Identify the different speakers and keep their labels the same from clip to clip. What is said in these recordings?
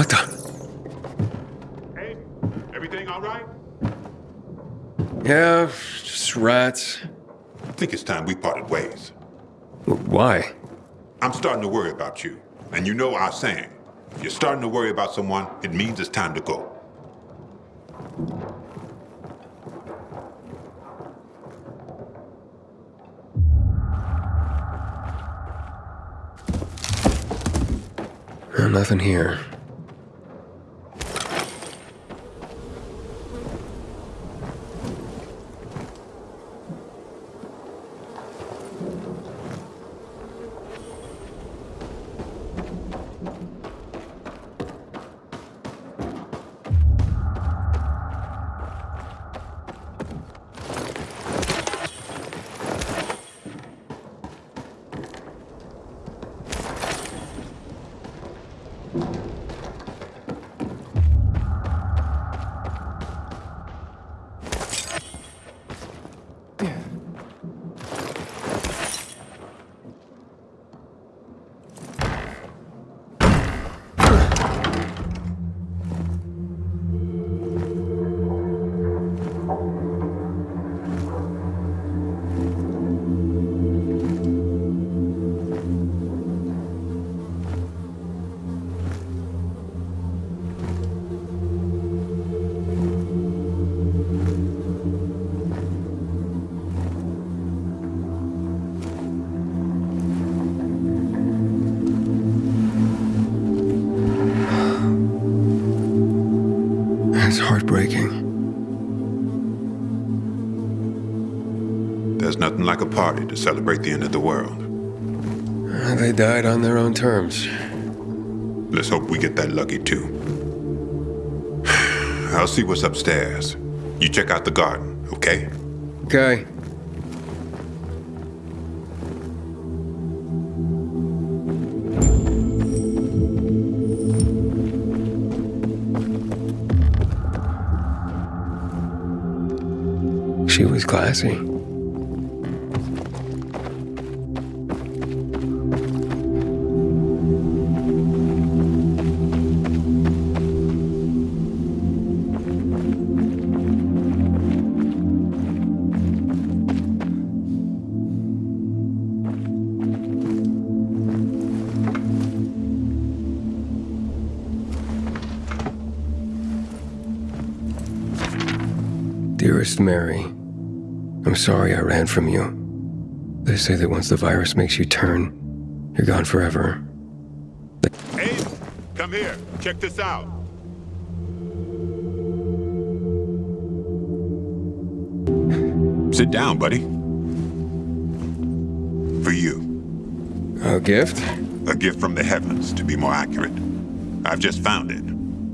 Speaker 1: What the? Hey, everything all right?
Speaker 2: Yeah, just rats.
Speaker 1: I think it's time we parted ways.
Speaker 2: Why?
Speaker 1: I'm starting to worry about you. And you know our saying. If you're starting to worry about someone, it means it's time to go.
Speaker 2: Nothing here. Heartbreaking.
Speaker 1: There's nothing like a party to celebrate the end of the world.
Speaker 2: They died on their own terms.
Speaker 1: Let's hope we get that lucky too. I'll see what's upstairs. You check out the garden, okay?
Speaker 2: Okay. She was classy. Dearest Mary, I'm sorry I ran from you. They say that once the virus makes you turn, you're gone forever.
Speaker 1: Hey, come here. Check this out. Sit down, buddy. For you.
Speaker 2: A gift?
Speaker 1: A gift from the heavens, to be more accurate. I've just found it,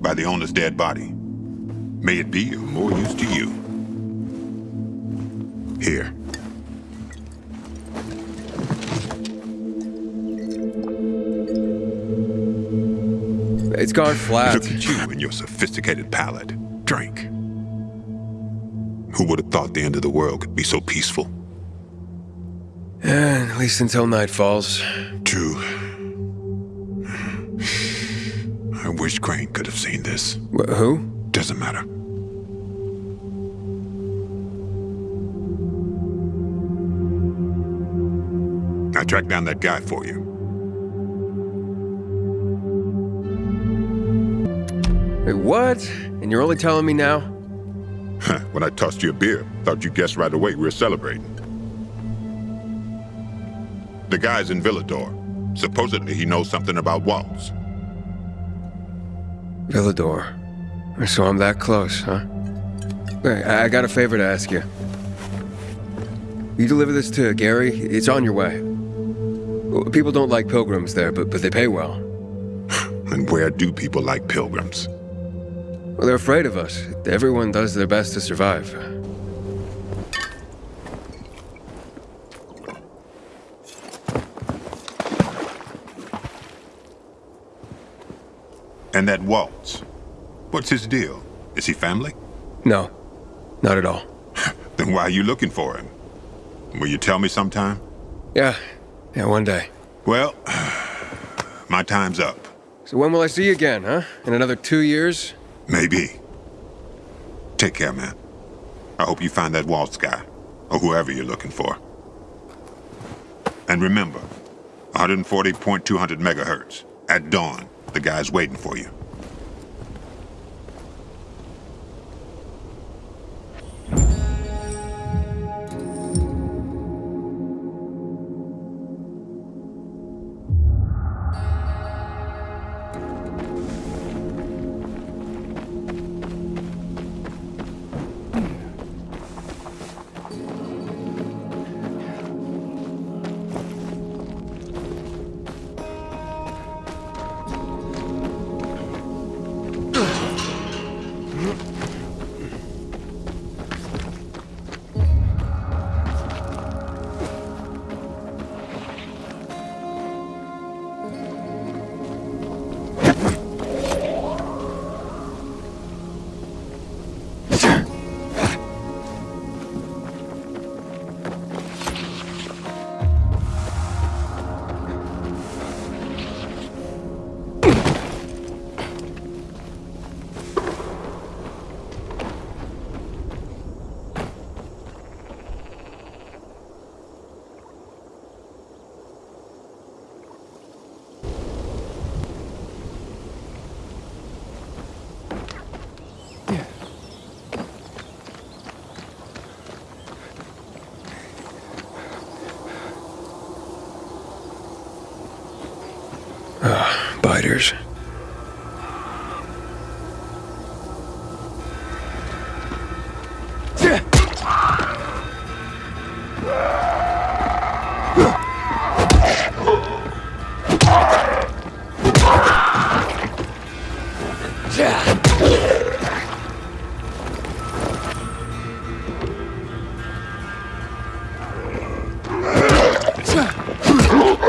Speaker 1: by the owner's dead body. May it be of more use to you. Here.
Speaker 2: It's gone flat.
Speaker 1: Look at you and your sophisticated palate. Drink. Who would have thought the end of the world could be so peaceful?
Speaker 2: Eh, at least until night falls.
Speaker 1: True. I wish Crane could have seen this.
Speaker 2: Wh- who?
Speaker 1: Doesn't matter. Tracked down that guy for you.
Speaker 2: Wait, what? And you're only telling me now?
Speaker 1: when I tossed you a beer, thought you guessed right away we were celebrating. The guy's in Villedor. Supposedly he knows something about Waltz.
Speaker 2: Villedor. So I'm that close, huh? Hey, I I got a favor to ask you. You deliver this to Gary? It's on your way. People don't like pilgrims there, but, but they pay well.
Speaker 1: And where do people like pilgrims?
Speaker 2: Well, they're afraid of us. Everyone does their best to survive.
Speaker 1: And that Waltz. What's his deal? Is he family?
Speaker 2: No, not at all.
Speaker 1: Then why are you looking for him? Will you tell me sometime?
Speaker 2: Yeah, yeah, one day.
Speaker 1: Well, my time's up.
Speaker 2: So when will I see you again, huh? In another two years?
Speaker 1: Maybe. Take care, man. I hope you find that Waltz guy, or whoever you're looking for. And remember, 140.200 megahertz. At dawn, the guy's waiting for you.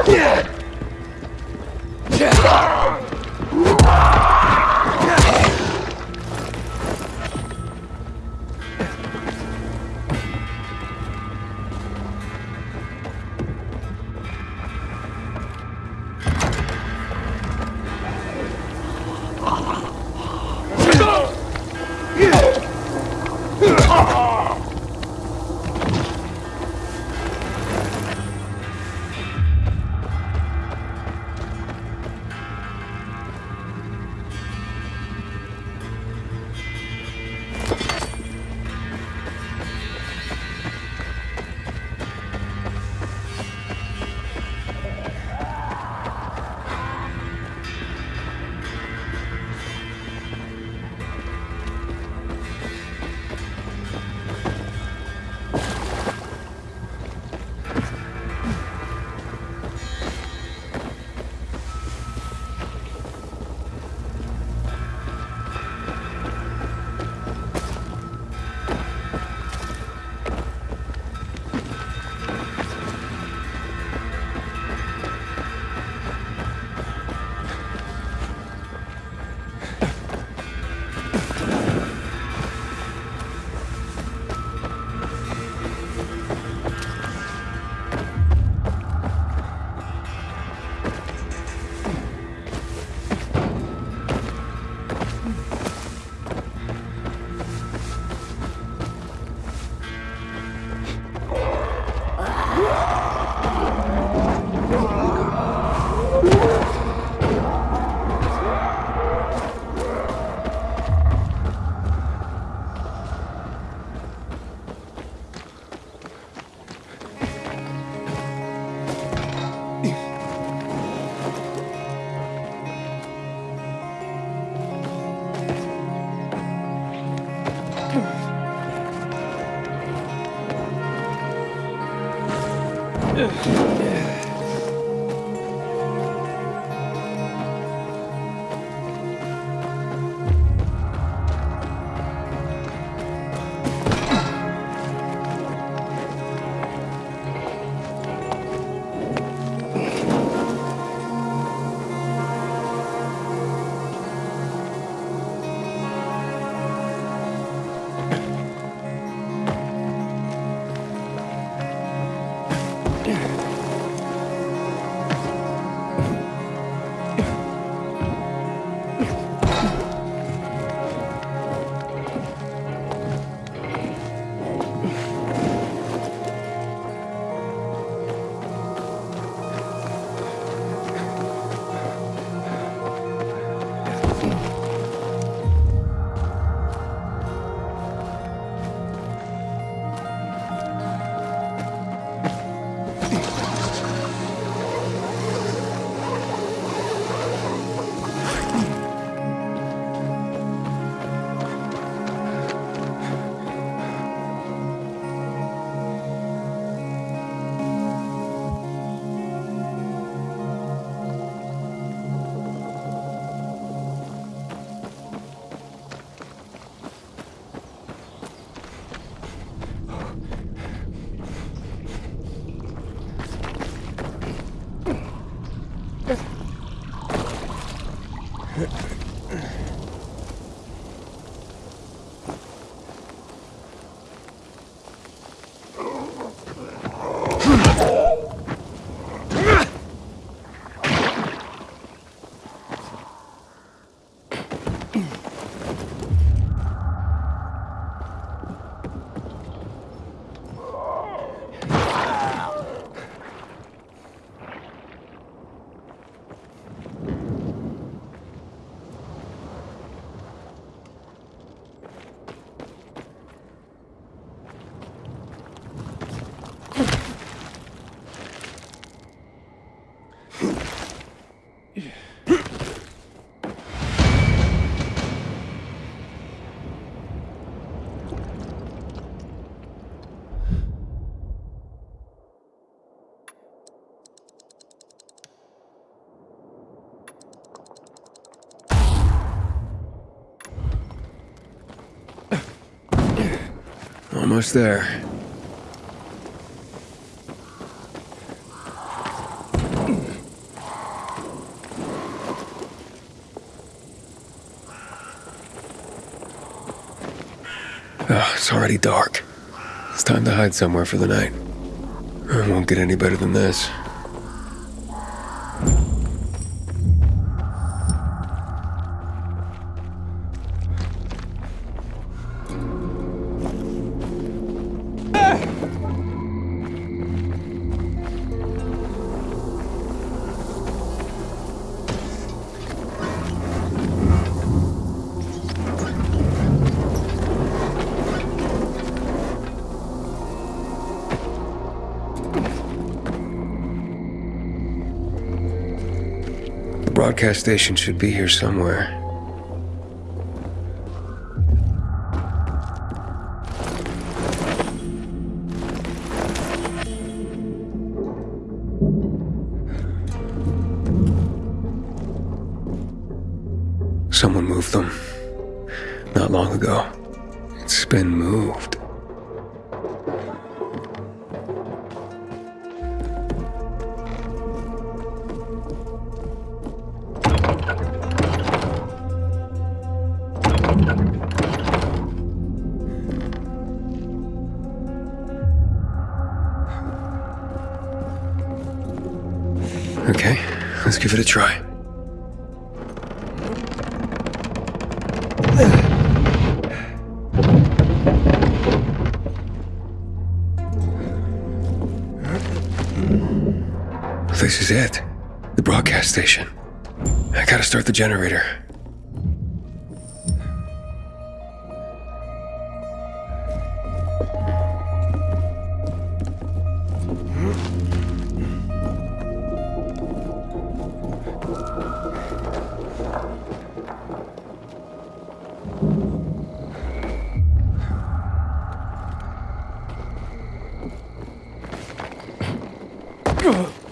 Speaker 2: Yeah! Almost there. Oh, it's already dark. It's time to hide somewhere for the night. It won't get any better than this. Broadcast station should be here somewhere. Someone moved them. Not long ago. It's been moved. It a try. This is it. The broadcast station. I gotta start the generator. What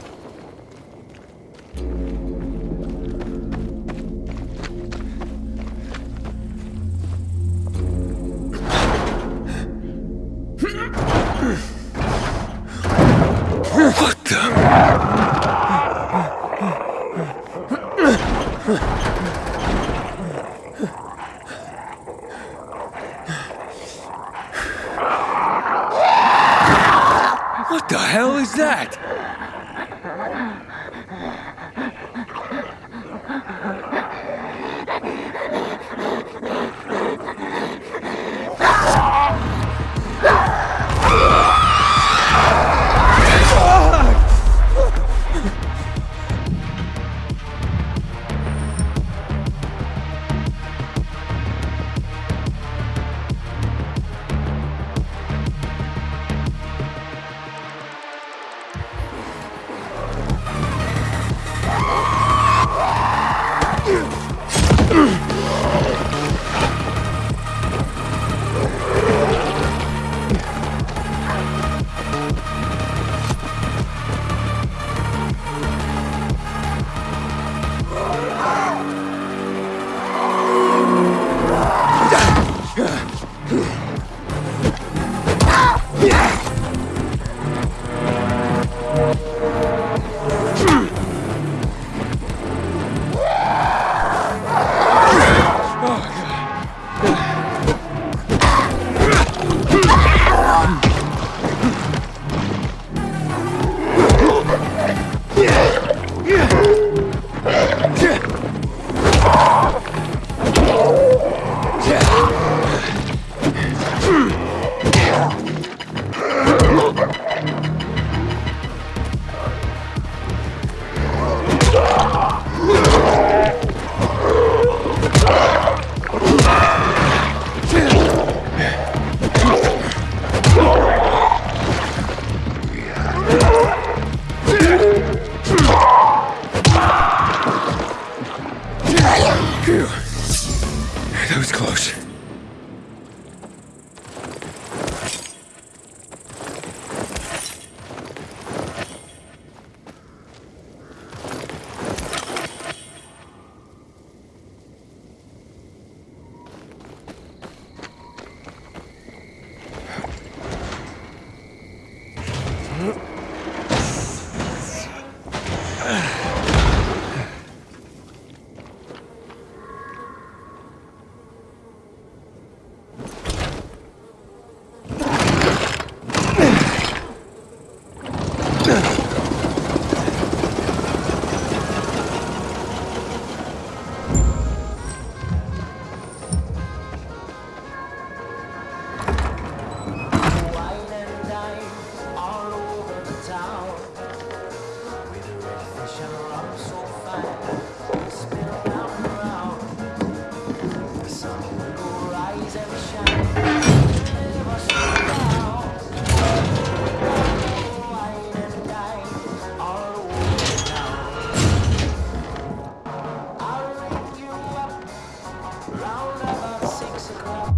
Speaker 2: Round about six o'clock.